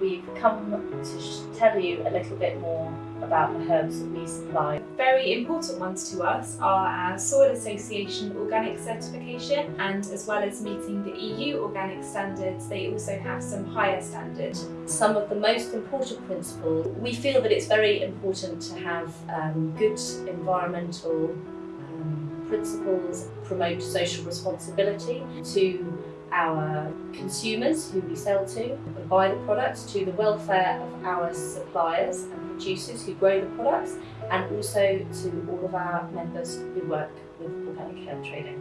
We've come to tell you a little bit more about the herbs that we supply. Very important ones to us are our Soil Association organic certification and as well as meeting the EU organic standards, they also have some higher standards. Some of the most important principles, we feel that it's very important to have um, good environmental um, principles, promote social responsibility to our consumers who we sell to and buy the products, to the welfare of our suppliers and producers who grow the products, and also to all of our members who work with organic herb trading.